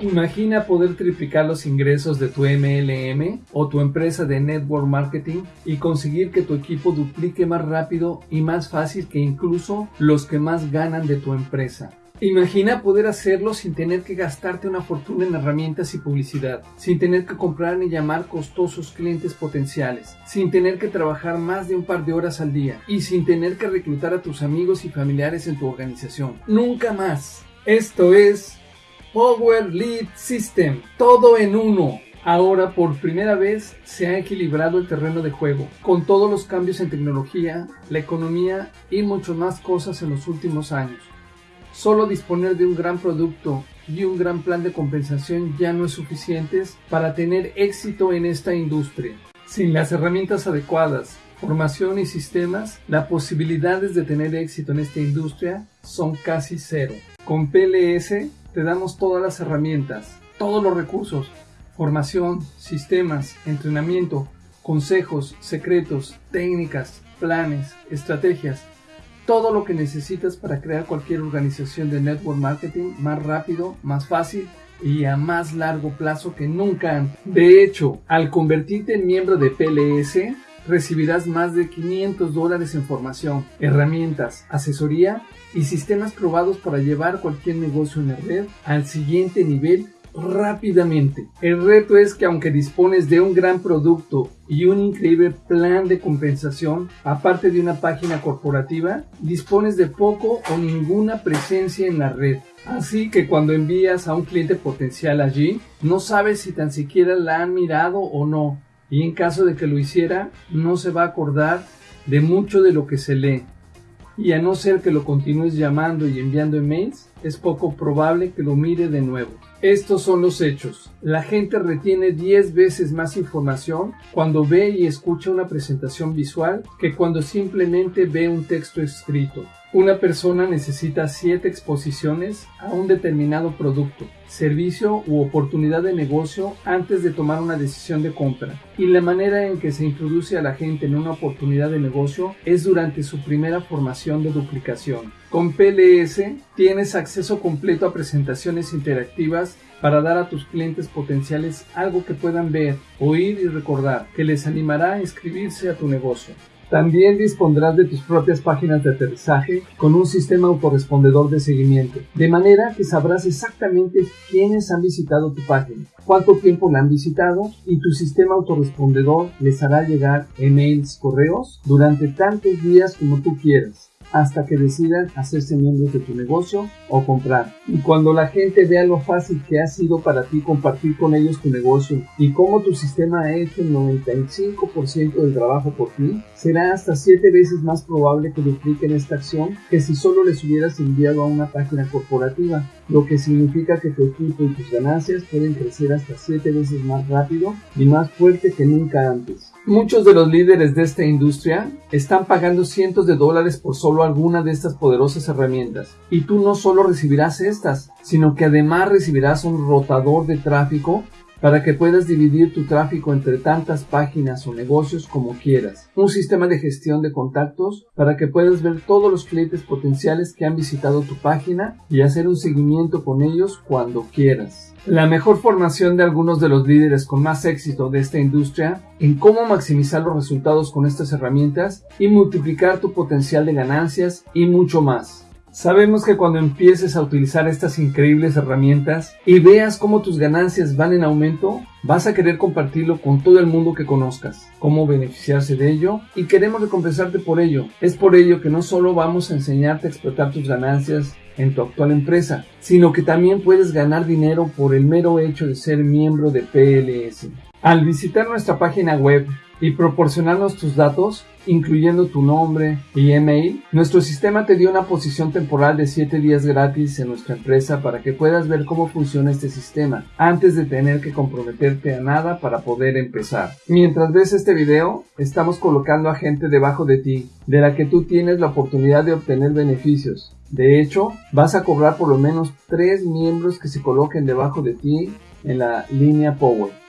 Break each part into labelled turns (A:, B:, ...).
A: Imagina poder triplicar los ingresos de tu MLM o tu empresa de network marketing y conseguir que tu equipo duplique más rápido y más fácil que incluso los que más ganan de tu empresa. Imagina poder hacerlo sin tener que gastarte una fortuna en herramientas y publicidad, sin tener que comprar ni llamar costosos clientes potenciales, sin tener que trabajar más de un par de horas al día y sin tener que reclutar a tus amigos y familiares en tu organización. Nunca más. Esto es Power Lead System, todo en uno. Ahora por primera vez se ha equilibrado el terreno de juego, con todos los cambios en tecnología, la economía y muchas más cosas en los últimos años. Solo disponer de un gran producto y un gran plan de compensación ya no es suficiente para tener éxito en esta industria. Sin las herramientas adecuadas, formación y sistemas, las posibilidades de tener éxito en esta industria son casi cero. Con PLS te damos todas las herramientas, todos los recursos, formación, sistemas, entrenamiento, consejos, secretos, técnicas, planes, estrategias, todo lo que necesitas para crear cualquier organización de network marketing más rápido, más fácil y a más largo plazo que nunca. De hecho, al convertirte en miembro de PLS, recibirás más de 500 dólares en formación, herramientas, asesoría y sistemas probados para llevar cualquier negocio en la red al siguiente nivel rápidamente. El reto es que aunque dispones de un gran producto y un increíble plan de compensación, aparte de una página corporativa, dispones de poco o ninguna presencia en la red. Así que cuando envías a un cliente potencial allí, no sabes si tan siquiera la han mirado o no. Y en caso de que lo hiciera, no se va a acordar de mucho de lo que se lee. Y a no ser que lo continúes llamando y enviando emails, es poco probable que lo mire de nuevo. Estos son los hechos. La gente retiene 10 veces más información cuando ve y escucha una presentación visual que cuando simplemente ve un texto escrito. Una persona necesita 7 exposiciones a un determinado producto, servicio u oportunidad de negocio antes de tomar una decisión de compra. Y la manera en que se introduce a la gente en una oportunidad de negocio es durante su primera formación de duplicación. Con PLS tienes acceso completo a presentaciones interactivas para dar a tus clientes potenciales algo que puedan ver, oír y recordar, que les animará a inscribirse a tu negocio. También dispondrás de tus propias páginas de aterrizaje con un sistema autorrespondedor de seguimiento, de manera que sabrás exactamente quiénes han visitado tu página, cuánto tiempo la han visitado y tu sistema autorrespondedor les hará llegar emails, correos durante tantos días como tú quieras hasta que decidan hacerse miembros de tu negocio o comprar. Y cuando la gente vea lo fácil que ha sido para ti compartir con ellos tu negocio y cómo tu sistema ha hecho el 95% del trabajo por ti, será hasta 7 veces más probable que dupliquen esta acción que si solo les hubieras enviado a una página corporativa, lo que significa que tu equipo y tus ganancias pueden crecer hasta 7 veces más rápido y más fuerte que nunca antes. Muchos de los líderes de esta industria están pagando cientos de dólares por solo alguna de estas poderosas herramientas. Y tú no solo recibirás estas, sino que además recibirás un rotador de tráfico para que puedas dividir tu tráfico entre tantas páginas o negocios como quieras. Un sistema de gestión de contactos para que puedas ver todos los clientes potenciales que han visitado tu página y hacer un seguimiento con ellos cuando quieras la mejor formación de algunos de los líderes con más éxito de esta industria en cómo maximizar los resultados con estas herramientas y multiplicar tu potencial de ganancias y mucho más. Sabemos que cuando empieces a utilizar estas increíbles herramientas y veas cómo tus ganancias van en aumento, vas a querer compartirlo con todo el mundo que conozcas, cómo beneficiarse de ello y queremos recompensarte por ello. Es por ello que no solo vamos a enseñarte a explotar tus ganancias en tu actual empresa, sino que también puedes ganar dinero por el mero hecho de ser miembro de PLS. Al visitar nuestra página web y proporcionarnos tus datos, incluyendo tu nombre y email, nuestro sistema te dio una posición temporal de 7 días gratis en nuestra empresa para que puedas ver cómo funciona este sistema antes de tener que comprometerte a nada para poder empezar. Mientras ves este video, estamos colocando a gente debajo de ti, de la que tú tienes la oportunidad de obtener beneficios. De hecho, vas a cobrar por lo menos 3 miembros que se coloquen debajo de ti en la línea Power.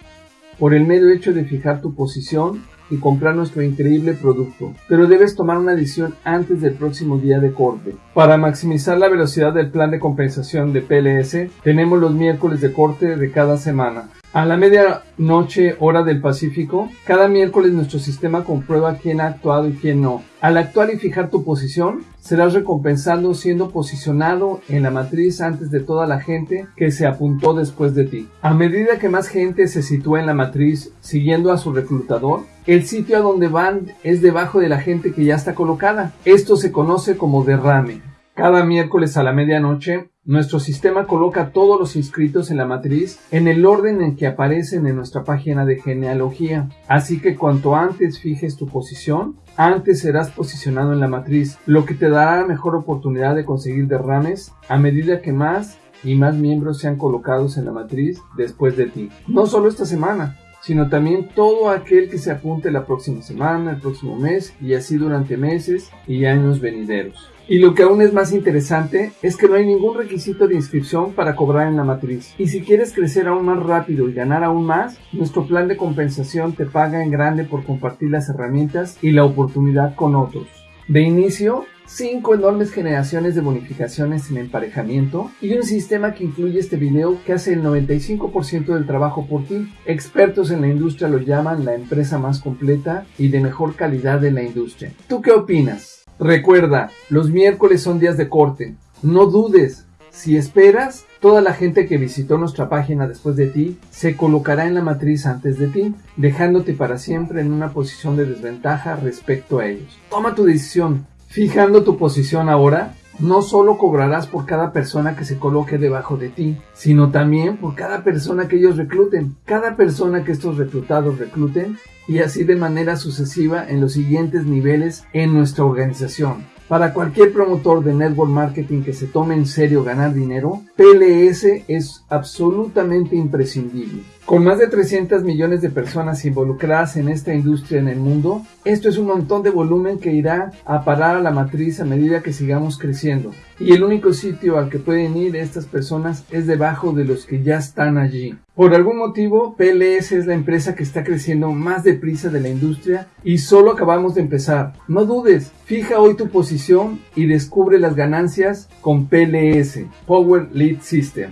A: Por el mero hecho de fijar tu posición y comprar nuestro increíble producto, pero debes tomar una decisión antes del próximo día de corte. Para maximizar la velocidad del plan de compensación de PLS, tenemos los miércoles de corte de cada semana. A la medianoche hora del Pacífico, cada miércoles nuestro sistema comprueba quién ha actuado y quién no. Al actuar y fijar tu posición, serás recompensado siendo posicionado en la matriz antes de toda la gente que se apuntó después de ti. A medida que más gente se sitúa en la matriz siguiendo a su reclutador, el sitio a donde van es debajo de la gente que ya está colocada. Esto se conoce como derrame. Cada miércoles a la medianoche, nuestro sistema coloca todos los inscritos en la matriz en el orden en que aparecen en nuestra página de genealogía. Así que cuanto antes fijes tu posición, antes serás posicionado en la matriz, lo que te dará mejor oportunidad de conseguir derrames a medida que más y más miembros sean colocados en la matriz después de ti. No solo esta semana, sino también todo aquel que se apunte la próxima semana, el próximo mes y así durante meses y años venideros. Y lo que aún es más interesante es que no hay ningún requisito de inscripción para cobrar en la matriz. Y si quieres crecer aún más rápido y ganar aún más, nuestro plan de compensación te paga en grande por compartir las herramientas y la oportunidad con otros. De inicio, 5 enormes generaciones de bonificaciones en emparejamiento y un sistema que incluye este video que hace el 95% del trabajo por ti. Expertos en la industria lo llaman la empresa más completa y de mejor calidad de la industria. ¿Tú qué opinas? Recuerda, los miércoles son días de corte. No dudes. Si esperas, toda la gente que visitó nuestra página después de ti se colocará en la matriz antes de ti, dejándote para siempre en una posición de desventaja respecto a ellos. Toma tu decisión. Fijando tu posición ahora, no solo cobrarás por cada persona que se coloque debajo de ti, sino también por cada persona que ellos recluten. Cada persona que estos reclutados recluten y así de manera sucesiva en los siguientes niveles en nuestra organización. Para cualquier promotor de network marketing que se tome en serio ganar dinero, PLS es absolutamente imprescindible. Con más de 300 millones de personas involucradas en esta industria en el mundo, esto es un montón de volumen que irá a parar a la matriz a medida que sigamos creciendo. Y el único sitio al que pueden ir estas personas es debajo de los que ya están allí. Por algún motivo, PLS es la empresa que está creciendo más deprisa de la industria y solo acabamos de empezar. No dudes, fija hoy tu posición y descubre las ganancias con PLS, Power Lead System.